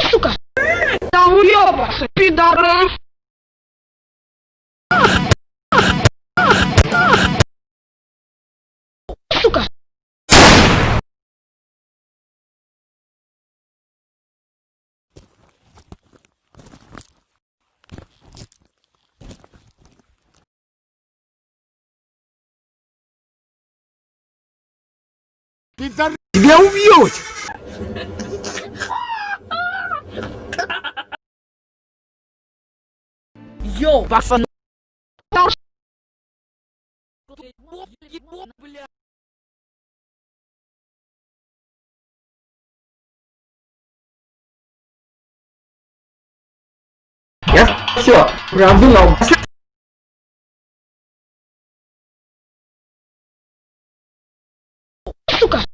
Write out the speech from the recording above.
Сука! Да уёбаться, пидоры! Сука! Пидор... Тебя убьют! Йоу, пацаны! Я все, продумал. Сука!